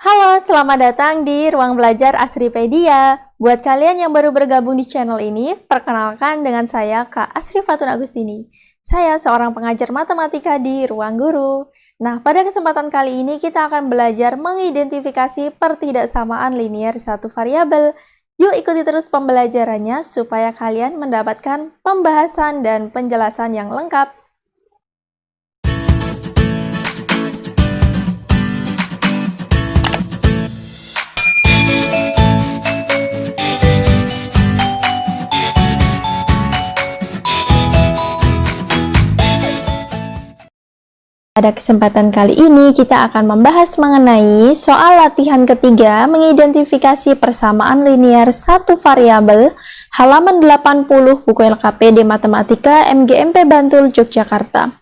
Halo, selamat datang di Ruang Belajar Asripedia. Buat kalian yang baru bergabung di channel ini, perkenalkan dengan saya Kak Asri Fatun Agustini. Saya seorang pengajar matematika di Ruang Guru. Nah, pada kesempatan kali ini kita akan belajar mengidentifikasi pertidaksamaan linier satu variabel. Yuk ikuti terus pembelajarannya supaya kalian mendapatkan pembahasan dan penjelasan yang lengkap. Pada kesempatan kali ini kita akan membahas mengenai soal latihan ketiga mengidentifikasi persamaan linear satu variabel halaman 80 buku LKPD Matematika MGMP Bantul Yogyakarta.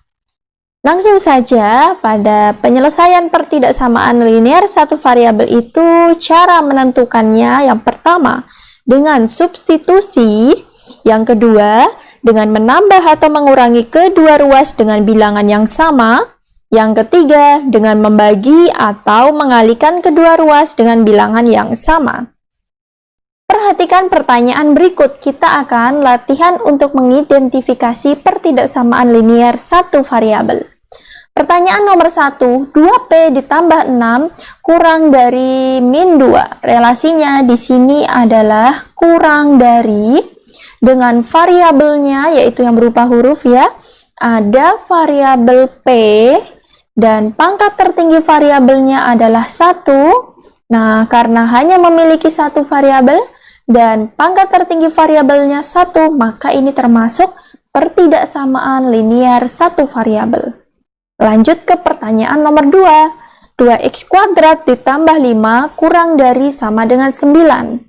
Langsung saja pada penyelesaian pertidaksamaan linear satu variabel itu cara menentukannya yang pertama dengan substitusi, yang kedua dengan menambah atau mengurangi kedua ruas dengan bilangan yang sama, yang ketiga, dengan membagi atau mengalihkan kedua ruas dengan bilangan yang sama. Perhatikan pertanyaan berikut. Kita akan latihan untuk mengidentifikasi pertidaksamaan linear satu variabel. Pertanyaan nomor satu, 2P ditambah 6 kurang dari min 2. Relasinya di sini adalah kurang dari dengan variabelnya yaitu yang berupa huruf ya. Ada variabel P dan pangkat tertinggi variabelnya adalah satu. Nah, karena hanya memiliki satu variabel dan pangkat tertinggi variabelnya satu, maka ini termasuk pertidaksamaan linear satu variabel. Lanjut ke pertanyaan nomor 2. 2x kuadrat ditambah 5 kurang dari sama dengan 9.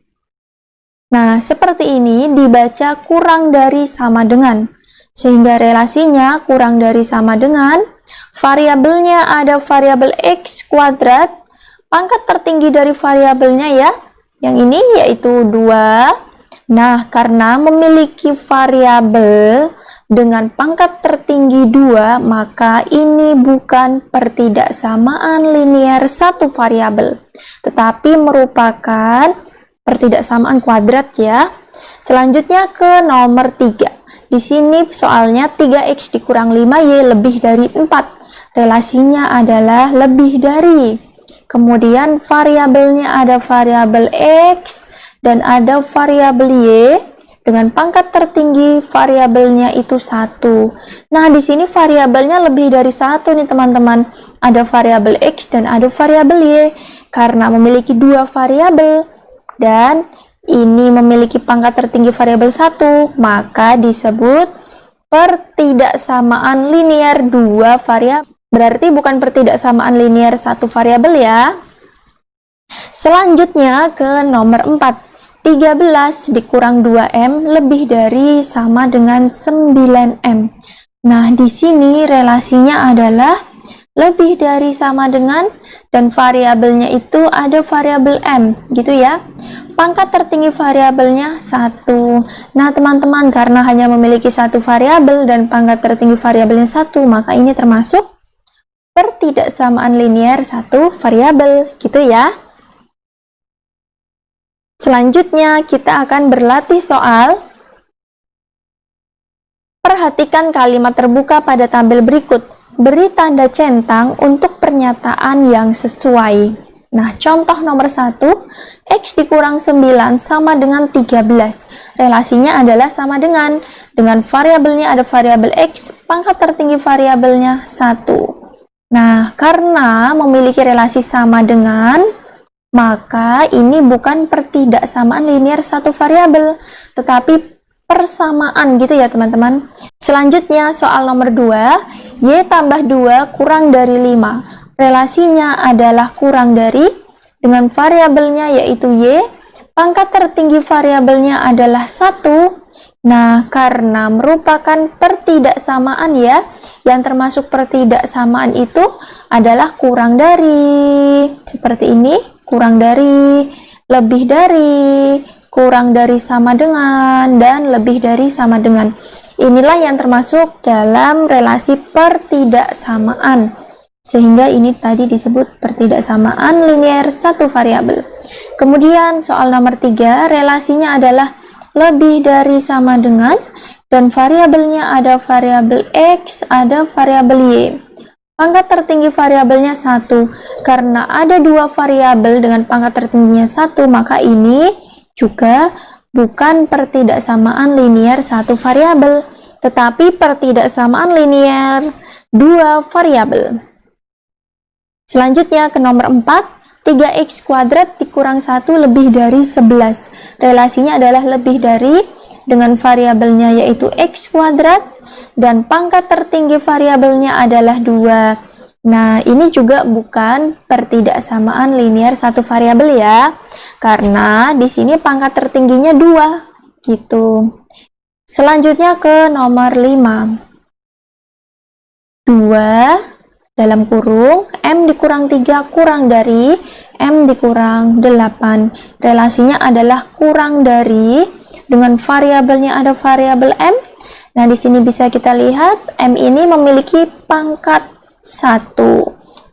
Nah, seperti ini dibaca kurang dari sama dengan. Sehingga relasinya kurang dari sama dengan Variabelnya ada variabel x kuadrat. Pangkat tertinggi dari variabelnya ya. Yang ini yaitu 2. Nah, karena memiliki variabel dengan pangkat tertinggi 2, maka ini bukan pertidaksamaan linear satu variabel, tetapi merupakan pertidaksamaan kuadrat ya. Selanjutnya ke nomor 3. Di sini soalnya 3x dikurang 5y lebih dari 4 relasinya adalah lebih dari. Kemudian variabelnya ada variabel X dan ada variabel Y dengan pangkat tertinggi variabelnya itu satu. Nah, di sini variabelnya lebih dari satu nih teman-teman. Ada variabel X dan ada variabel Y. Karena memiliki dua variabel dan ini memiliki pangkat tertinggi variabel satu, maka disebut pertidaksamaan linear dua variabel. Berarti bukan pertidaksamaan linear satu variabel ya. Selanjutnya ke nomor 4. 13 dikurang 2M lebih dari sama dengan 9M. Nah, di sini relasinya adalah lebih dari sama dengan dan variabelnya itu ada variabel M, gitu ya. Pangkat tertinggi variabelnya satu. Nah, teman-teman, karena hanya memiliki satu variabel dan pangkat tertinggi variabelnya satu, maka ini termasuk pertidaksamaan linear satu variabel gitu ya. Selanjutnya kita akan berlatih soal Perhatikan kalimat terbuka pada tampil berikut. Beri tanda centang untuk pernyataan yang sesuai. Nah, contoh nomor satu, X dikurang 9 sama dengan 13. Relasinya adalah sama dengan. Dengan variabelnya ada variabel X, pangkat tertinggi variabelnya 1. Nah, karena memiliki relasi sama dengan, maka ini bukan pertidaksamaan linear satu variabel, tetapi persamaan gitu ya teman-teman. Selanjutnya soal nomor 2, Y tambah 2 kurang dari 5. Relasinya adalah kurang dari dengan variabelnya yaitu Y, pangkat tertinggi variabelnya adalah 1. Nah, karena merupakan pertidaksamaan ya, yang termasuk pertidaksamaan itu adalah kurang dari seperti ini kurang dari lebih dari kurang dari sama dengan dan lebih dari sama dengan inilah yang termasuk dalam relasi pertidaksamaan Sehingga ini tadi disebut pertidaksamaan linier satu variabel. Kemudian soal nomor tiga relasinya adalah lebih dari sama dengan dan variabelnya ada variabel X, ada variabel Y. Pangkat tertinggi variabelnya satu karena ada dua variabel dengan pangkat tertingginya satu maka ini juga bukan pertidaksamaan linier satu variabel tetapi pertidaksamaan linier dua variabel. Selanjutnya ke nomor 4, 3x kuadrat dikurang 1 lebih dari 11. Relasinya adalah lebih dari dengan variabelnya yaitu x kuadrat dan pangkat tertinggi variabelnya adalah 2. Nah, ini juga bukan pertidaksamaan linier satu variabel ya. Karena di sini pangkat tertingginya 2 gitu. Selanjutnya ke nomor 5. 2 dalam kurung M dikurang 3 kurang dari M dikurang 8 relasinya adalah kurang dari dengan variabelnya ada variabel M nah di sini bisa kita lihat M ini memiliki pangkat 1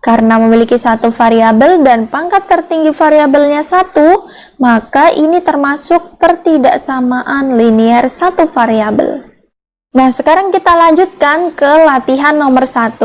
karena memiliki satu variabel dan pangkat tertinggi variabelnya satu maka ini termasuk pertidaksamaan linier satu variabel Nah, sekarang kita lanjutkan ke latihan nomor 1.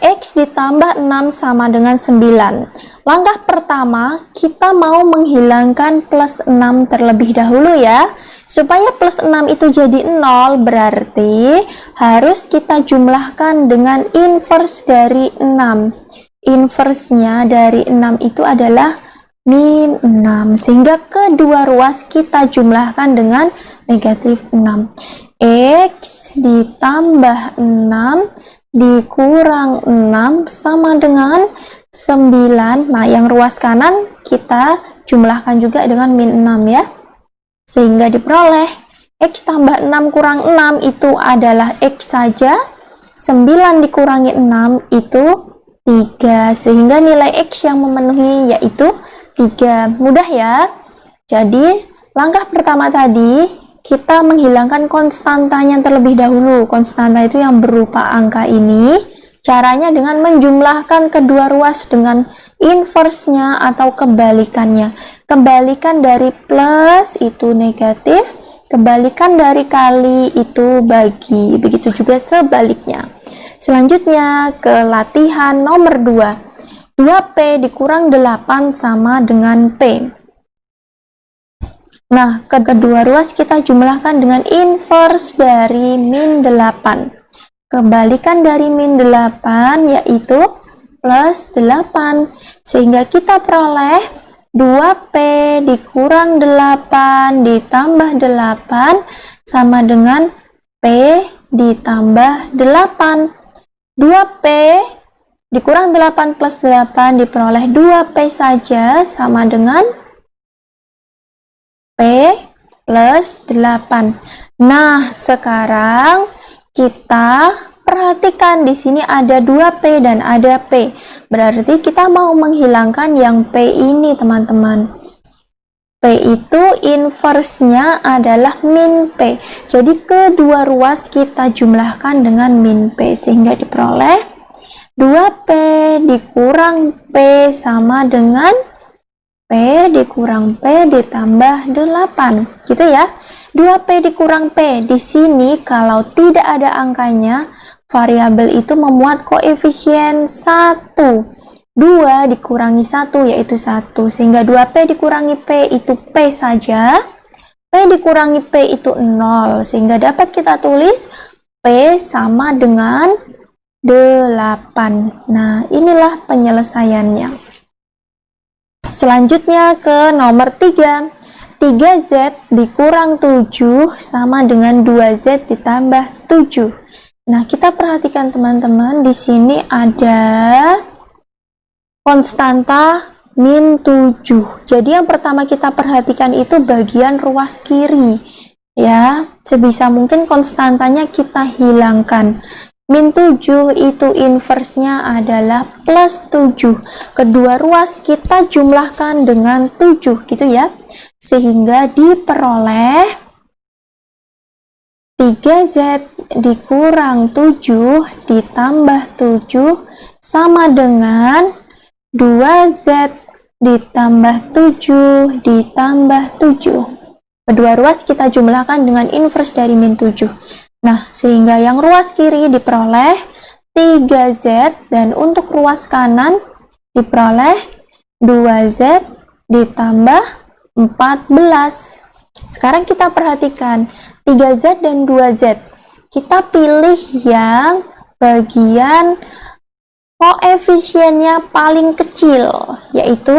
X ditambah 6 sama dengan 9. Langkah pertama, kita mau menghilangkan plus 6 terlebih dahulu ya. Supaya plus 6 itu jadi 0, berarti harus kita jumlahkan dengan inverse dari 6. Inverse-nya dari 6 itu adalah min 6. Sehingga kedua ruas kita jumlahkan dengan negatif 6. X ditambah 6 dikurang 6 sama dengan 9. Nah, yang ruas kanan kita jumlahkan juga dengan min 6 ya. Sehingga diperoleh X tambah 6 kurang 6 itu adalah X saja. 9 dikurangi 6 itu 3. Sehingga nilai X yang memenuhi yaitu 3. Mudah ya. Jadi, langkah pertama tadi kita menghilangkan konstantanya terlebih dahulu. Konstanta itu yang berupa angka ini. Caranya dengan menjumlahkan kedua ruas dengan inverse-nya atau kebalikannya. Kebalikan dari plus itu negatif, kebalikan dari kali itu bagi. Begitu juga sebaliknya. Selanjutnya ke latihan nomor 2. 2P dikurang 8 sama dengan P. Nah, kedua ruas kita jumlahkan dengan inverse dari min 8. Kebalikan dari min 8 yaitu plus 8. Sehingga kita peroleh 2P dikurang 8 ditambah 8 sama dengan P ditambah 8. 2P dikurang 8 plus 8 diperoleh 2P saja sama dengan plus 8. Nah, sekarang kita perhatikan di sini ada 2P dan ada P. Berarti kita mau menghilangkan yang P ini, teman-teman. P itu inverse-nya adalah min P. Jadi kedua ruas kita jumlahkan dengan min P sehingga diperoleh 2P dikurang P sama dengan P dikurang P ditambah 8 gitu ya 2P dikurang P di sini kalau tidak ada angkanya variabel itu memuat koefisien 1 2 dikurangi 1 yaitu 1 sehingga 2P dikurangi P itu P saja. P dikurangi P itu 0 sehingga dapat kita tulis P sama dengan 8 nah inilah penyelesaiannya. Selanjutnya ke nomor 3. 3Z dikurang 7 sama dengan 2Z ditambah 7. Nah, kita perhatikan teman-teman, di sini ada konstanta min 7. Jadi yang pertama kita perhatikan itu bagian ruas kiri. Ya, sebisa mungkin konstantanya kita hilangkan. Min 7 itu inversenya adalah plus 7. Kedua ruas kita jumlahkan dengan 7 gitu ya. Sehingga diperoleh 3 3Z dikurang 7 ditambah 7 sama dengan 2Z ditambah 7 ditambah 7. Kedua ruas kita jumlahkan dengan inverse dari min 7. Nah, sehingga yang ruas kiri diperoleh 3Z dan untuk ruas kanan diperoleh 2Z ditambah 14. Sekarang kita perhatikan 3Z dan 2Z. Kita pilih yang bagian koefisiennya paling kecil, yaitu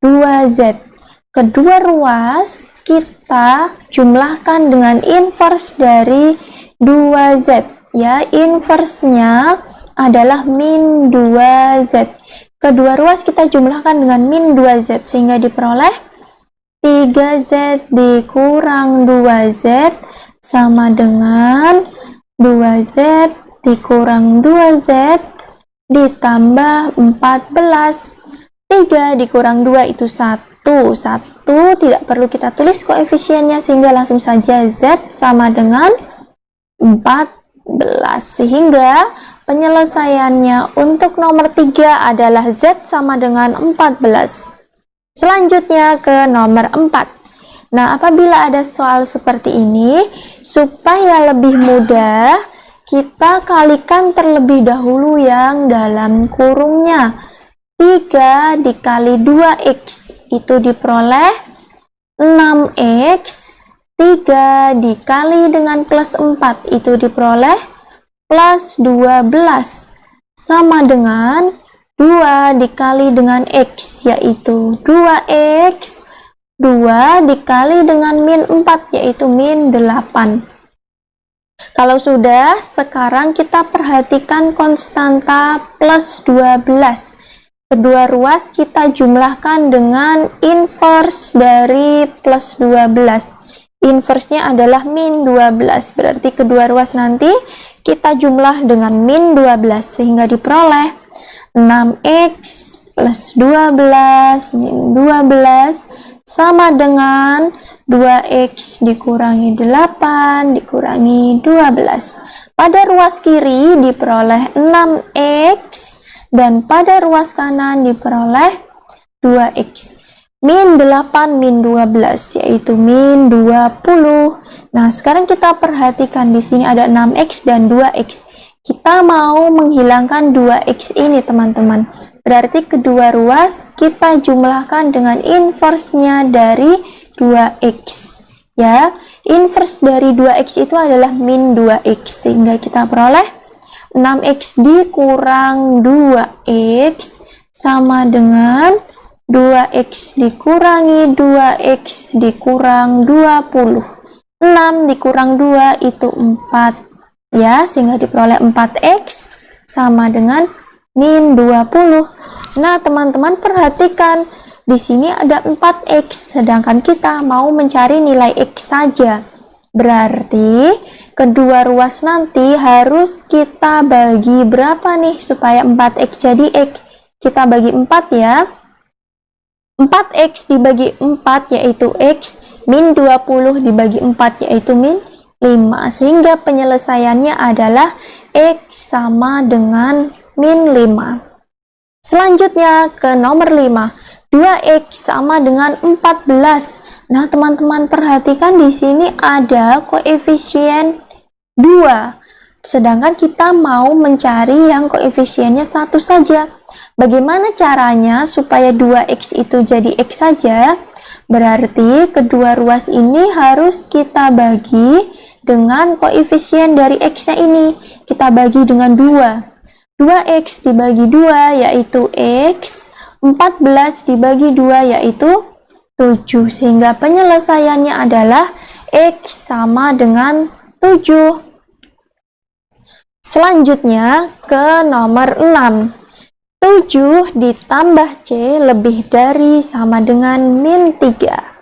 2Z. Kedua ruas kita jumlahkan dengan inverse dari 2Z. Ya, inversenya adalah min 2Z. Kedua ruas kita jumlahkan dengan min 2Z sehingga diperoleh 3Z dikurang 2Z sama dengan 2Z dikurang 2Z ditambah 14 3 dikurang 2 itu 1 1 tidak perlu kita tulis koefisiennya sehingga langsung saja Z sama dengan 14 sehingga penyelesaiannya untuk nomor 3 adalah Z sama dengan 14 selanjutnya ke nomor 4 nah apabila ada soal seperti ini supaya lebih mudah kita kalikan terlebih dahulu yang dalam kurungnya. 3 dikali 2x itu diperoleh 6x 3 dikali dengan plus 4 itu diperoleh plus 12 sama dengan 2 dikali dengan x yaitu 2x 2 dikali dengan min 4 yaitu min 8 kalau sudah, sekarang kita perhatikan konstanta plus 12. Kedua ruas kita jumlahkan dengan inverse dari plus 12. Inversenya adalah min 12, berarti kedua ruas nanti kita jumlah dengan min 12 sehingga diperoleh 6x plus 12 min 12 sama dengan 2x dikurangi 8 dikurangi 12. Pada ruas kiri diperoleh 6x dan pada ruas kanan diperoleh 2x. Min 8 min 12 yaitu min 20. Nah, sekarang kita perhatikan di sini ada 6x dan 2x. Kita mau menghilangkan 2x ini, teman-teman. Berarti kedua ruas kita jumlahkan dengan inversenya dari 2x ya. Inverse dari 2x itu adalah min 2x sehingga kita peroleh 6x dikurang 2x sama dengan 2x dikurangi 2x dikurang 20 6 dikurang 2 itu 4 ya sehingga diperoleh 4x sama dengan min 20 nah teman-teman perhatikan di sini ada 4x, sedangkan kita mau mencari nilai x saja. Berarti kedua ruas nanti harus kita bagi berapa nih supaya 4x jadi x? Kita bagi 4 ya. 4x dibagi 4 yaitu x, min 20 dibagi 4 yaitu min 5. Sehingga penyelesaiannya adalah x sama dengan min 5. Selanjutnya ke nomor 5. 2x sama dengan 14. Nah, teman-teman perhatikan di sini ada koefisien 2. Sedangkan kita mau mencari yang koefisiennya satu saja. Bagaimana caranya supaya 2x itu jadi x saja? Berarti kedua ruas ini harus kita bagi dengan koefisien dari x-nya ini. Kita bagi dengan 2. 2x dibagi 2 yaitu x. 14 dibagi 2 yaitu 7 sehingga penyelesaiannya adalah X sama dengan 7 selanjutnya ke nomor 6 7 ditambah C lebih dari sama dengan min 3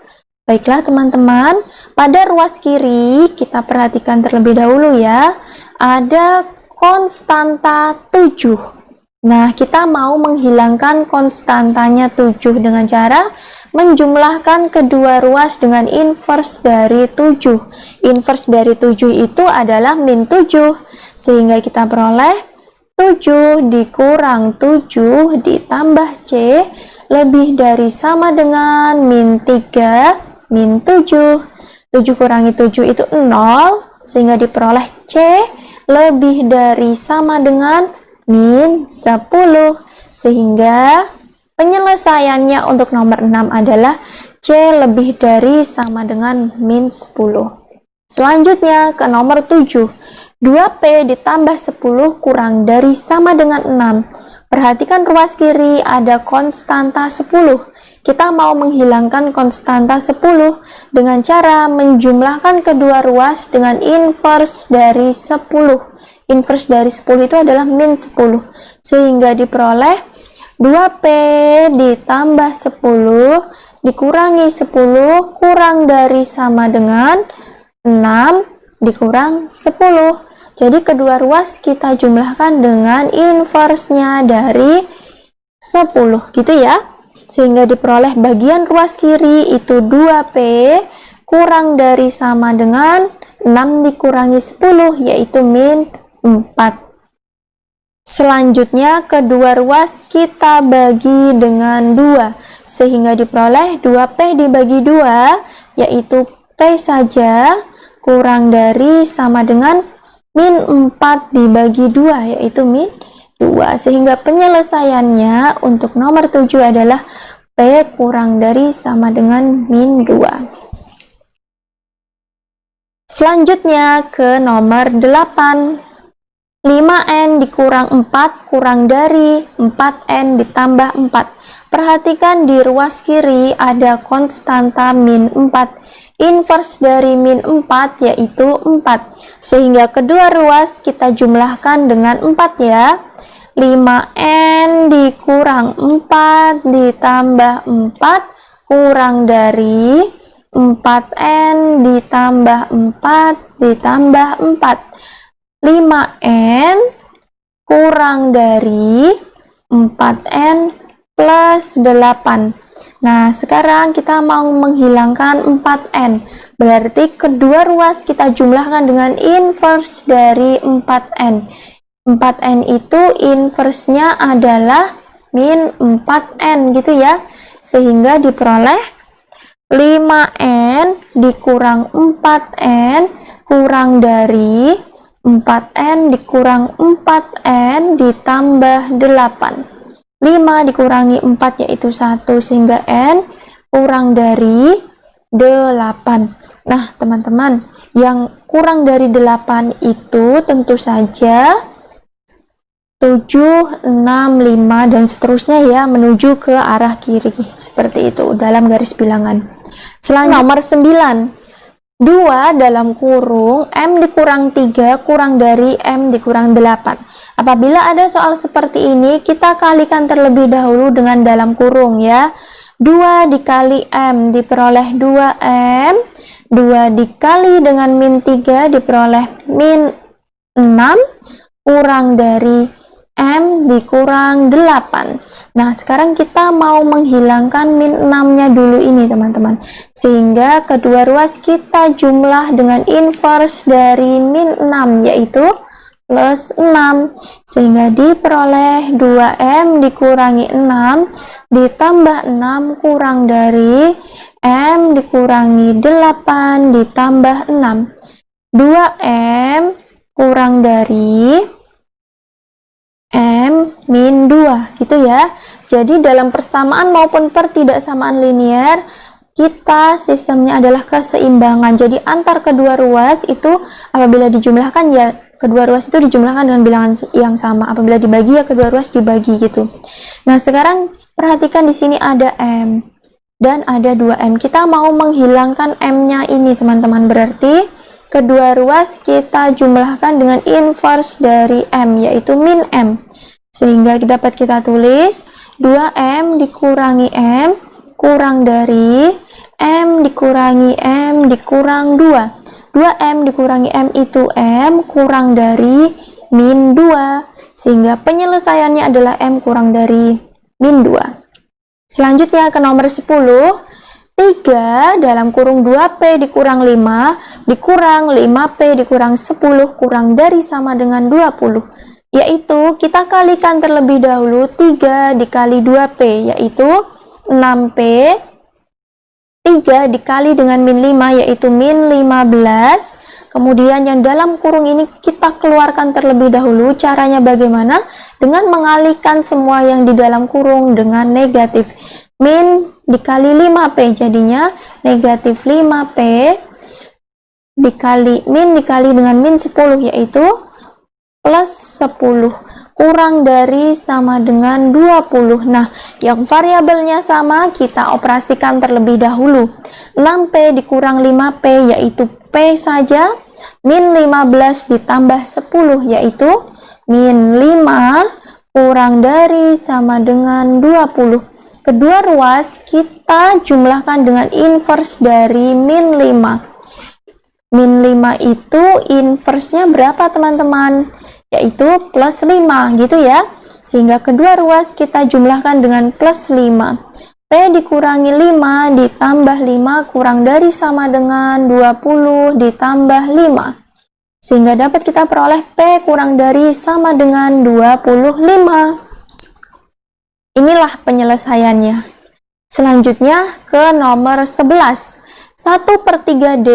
baiklah teman-teman pada ruas kiri kita perhatikan terlebih dahulu ya ada konstanta 7 Nah, kita mau menghilangkan konstantanya 7 dengan cara menjumlahkan kedua ruas dengan inverse dari 7. Inverse dari 7 itu adalah min 7. Sehingga kita peroleh 7 dikurang 7 ditambah C lebih dari sama dengan min 3 min 7. 7 kurangi 7 itu 0 sehingga diperoleh C lebih dari sama dengan min 10 sehingga penyelesaiannya untuk nomor 6 adalah C lebih dari sama dengan min 10 selanjutnya ke nomor 7 2P ditambah 10 kurang dari sama dengan 6 perhatikan ruas kiri ada konstanta 10 kita mau menghilangkan konstanta 10 dengan cara menjumlahkan kedua ruas dengan inverse dari 10 inverse dari 10 itu adalah min 10 sehingga diperoleh 2P ditambah 10 dikurangi 10 kurang dari sama dengan 6 dikurang 10 jadi kedua ruas kita jumlahkan dengan inverse-nya dari 10 gitu ya sehingga diperoleh bagian ruas kiri itu 2P kurang dari sama dengan 6 dikurangi 10 yaitu min 4 selanjutnya kedua ruas kita bagi dengan 2 sehingga diperoleh 2P dibagi 2 yaitu P saja kurang dari sama dengan min 4 dibagi 2 yaitu min 2 sehingga penyelesaiannya untuk nomor 7 adalah P kurang dari sama dengan min 2 selanjutnya ke nomor 8 5N dikurang 4 kurang dari 4N ditambah 4. Perhatikan di ruas kiri ada konstanta min 4. Inverse dari min 4 yaitu 4. Sehingga kedua ruas kita jumlahkan dengan 4 ya. 5N dikurang 4 ditambah 4 kurang dari 4N ditambah 4 ditambah 4. 5N kurang dari 4N plus 8. Nah, sekarang kita mau menghilangkan 4N. Berarti kedua ruas kita jumlahkan dengan inverse dari 4N. 4N itu inverse-nya adalah min 4N gitu ya. Sehingga diperoleh 5N dikurang 4N kurang dari 4N dikurang 4N ditambah 8 5 dikurangi 4 yaitu 1 sehingga N kurang dari 8 nah teman-teman yang kurang dari 8 itu tentu saja 7, 6, 5 dan seterusnya ya menuju ke arah kiri. Seperti itu dalam garis bilangan. Selanjutnya nomor 9 2 dalam kurung M dikurang 3 kurang dari M dikurang 8 apabila ada soal seperti ini kita kalikan terlebih dahulu dengan dalam kurung ya. 2 dikali M diperoleh 2M 2 dikali dengan min 3 diperoleh min 6 kurang dari M dikurang 8 Nah sekarang kita mau menghilangkan min 6 nya dulu ini teman-teman. Sehingga kedua ruas kita jumlah dengan inverse dari min 6 yaitu plus 6 Sehingga diperoleh 2M dikurangi 6 Ditambah 6 kurang dari M dikurangi 8 ditambah 6 2M kurang dari M min 2 gitu ya. Jadi dalam persamaan maupun pertidaksamaan linear kita sistemnya adalah keseimbangan. Jadi antar kedua ruas itu apabila dijumlahkan ya kedua ruas itu dijumlahkan dengan bilangan yang sama. Apabila dibagi ya kedua ruas dibagi gitu. Nah sekarang perhatikan di sini ada M dan ada 2M kita mau menghilangkan M nya ini teman-teman. Berarti kedua ruas kita jumlahkan dengan inverse dari M yaitu min M sehingga dapat kita tulis 2M dikurangi M kurang dari M dikurangi M dikurang 2. 2M dikurangi M itu M kurang dari min 2. sehingga penyelesaiannya adalah M kurang dari min 2. Selanjutnya ke nomor 10, 3 dalam kurung 2P dikurang 5 dikurang 5P dikurang 10 kurang dari sama dengan 20 yaitu kita kalikan terlebih dahulu 3 dikali 2P yaitu 6P 3 dikali dengan min 5 yaitu min 15 kemudian yang dalam kurung ini kita keluarkan terlebih dahulu caranya bagaimana? Dengan mengalihkan semua yang di dalam kurung dengan negatif min dikali 5p jadinya negatif 5p dikali min dikali dengan min 10 yaitu plus 10 kurang dari sama dengan 20 nah yang variabelnya sama kita operasikan terlebih dahulu. 6p dikurang 5p yaitu p saja. Min 15 ditambah 10 yaitu min 5 kurang dari sama dengan 20 kedua ruas kita jumlahkan dengan inverse dari min 5 min 5 itu inversenya berapa teman-teman yaitu plus 5 gitu ya. Sehingga kedua ruas kita jumlahkan dengan plus 5 P dikurangi 5 ditambah 5 kurang dari sama dengan 20 ditambah 5 sehingga dapat kita peroleh P kurang dari sama dengan 25 inilah penyelesaiannya. Selanjutnya ke nomor 11 1 per 3D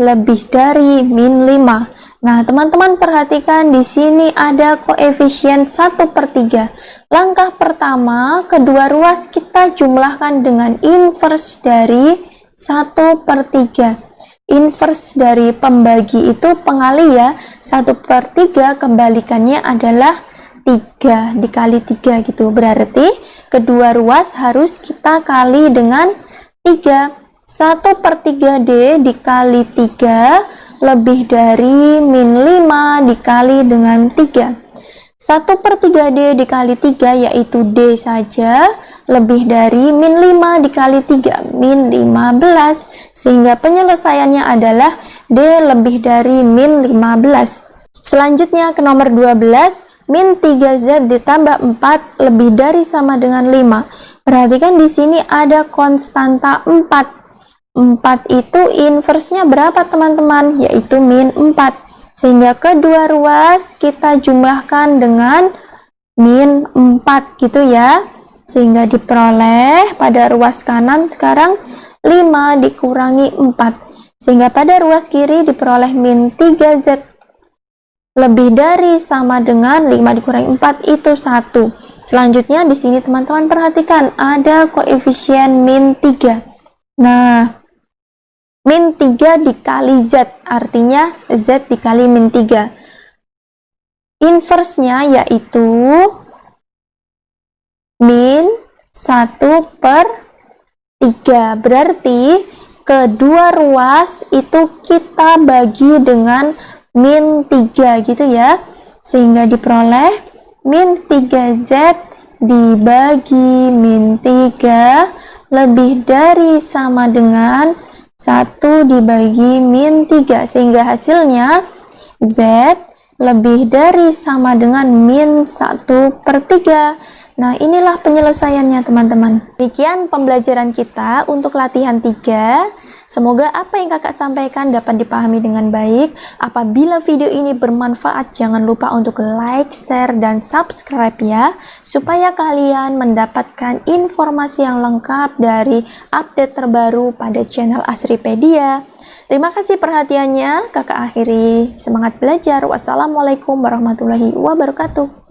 lebih dari min 5 Nah, teman-teman perhatikan di sini ada koefisien 1 per 3. Langkah pertama, kedua ruas kita jumlahkan dengan inverse dari 1 per 3. Inverse dari pembagi itu pengali ya. 1 per 3 kembalikannya adalah 3 dikali 3 gitu. Berarti kedua ruas harus kita kali dengan 3. 1 per 3D dikali 3 lebih dari min 5 dikali dengan 3 1 per 3D dikali 3 yaitu D saja lebih dari min 5 dikali 3 min 15 sehingga penyelesaiannya adalah D lebih dari min 15 selanjutnya ke nomor 12 min 3Z ditambah 4 lebih dari sama dengan 5 perhatikan di sini ada konstanta 4 4 itu inversenya berapa teman-teman? Yaitu min 4. Sehingga kedua ruas kita jumlahkan dengan min 4 gitu ya. Sehingga diperoleh pada ruas kanan sekarang 5 dikurangi 4. Sehingga pada ruas kiri diperoleh min 3Z lebih dari sama dengan 5 dikurangi 4 itu 1. Selanjutnya di sini teman-teman perhatikan ada koefisien min 3. Nah, min 3 dikali Z artinya Z dikali min 3 inversenya yaitu min 1 per 3 berarti kedua ruas itu kita bagi dengan min 3 gitu ya. Sehingga diperoleh min 3Z dibagi min 3 lebih dari sama dengan 1 dibagi min 3 sehingga hasilnya Z lebih dari sama dengan min 1 per 3 Nah inilah penyelesaiannya teman-teman Demikian pembelajaran kita untuk latihan 3 Semoga apa yang kakak sampaikan dapat dipahami dengan baik. Apabila video ini bermanfaat, jangan lupa untuk like, share, dan subscribe ya. Supaya kalian mendapatkan informasi yang lengkap dari update terbaru pada channel Asripedia. Terima kasih perhatiannya, kakak akhiri. Semangat belajar. Wassalamualaikum warahmatullahi wabarakatuh.